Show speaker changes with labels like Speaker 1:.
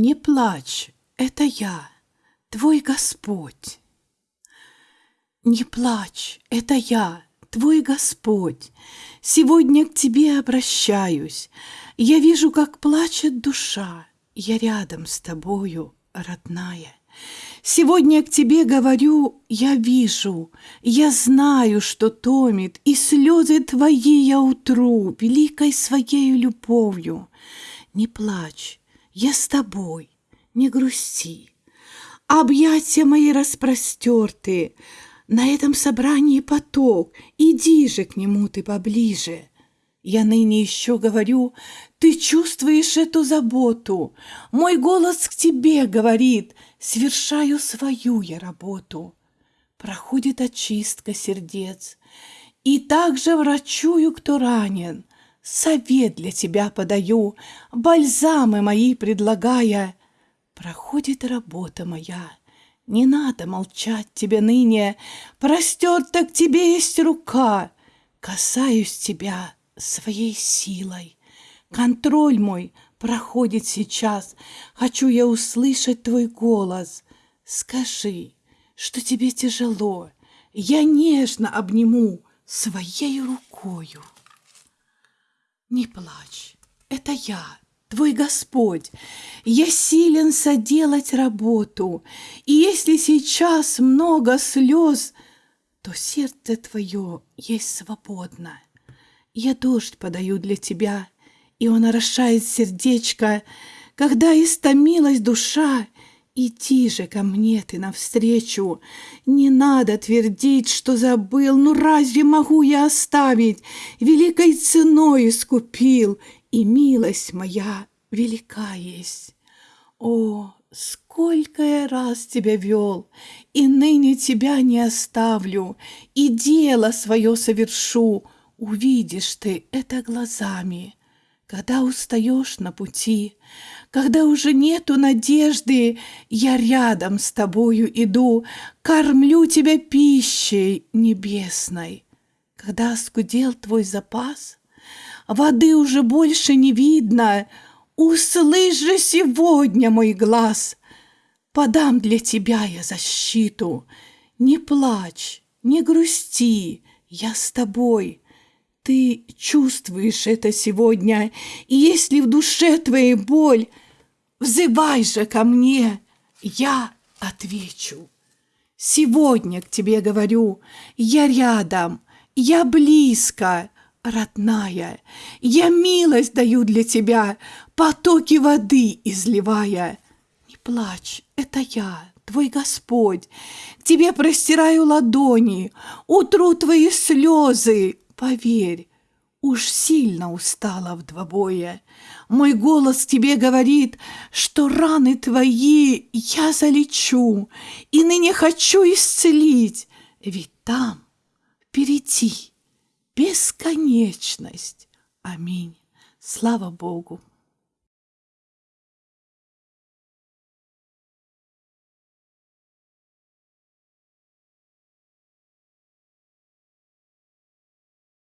Speaker 1: Не плачь, это я, твой Господь. Не плачь, это я, твой Господь. Сегодня к тебе обращаюсь. Я вижу, как плачет душа. Я рядом с тобою, родная. Сегодня к тебе говорю, я вижу, я знаю, что томит, и слезы твои я утру великой своей любовью. Не плачь, я с тобой, не грусти. Объятия мои распростерты, на этом собрании поток, иди же к нему ты поближе. Я ныне еще говорю, ты чувствуешь эту заботу. Мой голос к тебе говорит, свершаю свою я работу. Проходит очистка сердец, и также врачую, кто ранен. Совет для тебя подаю, бальзамы мои предлагая. Проходит работа моя, не надо молчать тебе ныне, Простерта к тебе есть рука, Касаюсь тебя своей силой. Контроль мой проходит сейчас, Хочу я услышать твой голос. Скажи, что тебе тяжело, Я нежно обниму своей рукою. Не плачь, это я, твой Господь. Я силен соделать работу, и если сейчас много слез, то сердце твое есть свободно. Я дождь подаю для тебя, и он орошает сердечко, когда истомилась душа, Иди же ко мне ты навстречу, не надо твердить, что забыл, ну разве могу я оставить? Великой ценой искупил, и милость моя велика есть. О, сколько я раз тебя вел, и ныне тебя не оставлю, и дело свое совершу, увидишь ты это глазами. Когда устаешь на пути, когда уже нету надежды, я рядом с тобою иду, кормлю тебя пищей небесной. Когда оскудел твой запас, воды уже больше не видно, услышь же сегодня мой глаз. Подам для тебя я защиту, не плачь, не грусти, я с тобой — ты чувствуешь это сегодня, и если в душе твоей боль, взывай же ко мне, я отвечу. Сегодня к тебе говорю, я рядом, я близко, родная, я милость даю для тебя, потоки воды изливая. Не плачь, это я, твой Господь, к тебе простираю ладони, утру твои слезы, Поверь, уж сильно устала в двобое. Мой голос тебе говорит, что раны твои я залечу, и ныне хочу исцелить, ведь там впереди бесконечность. Аминь. Слава Богу.